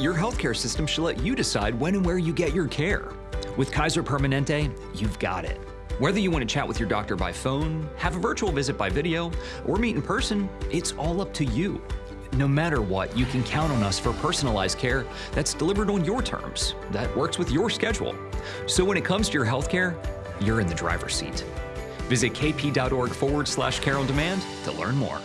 your healthcare system should let you decide when and where you get your care. With Kaiser Permanente, you've got it. Whether you want to chat with your doctor by phone, have a virtual visit by video, or meet in person, it's all up to you. No matter what, you can count on us for personalized care that's delivered on your terms, that works with your schedule. So when it comes to your healthcare, you're in the driver's seat. Visit kp.org forward slash care on demand to learn more.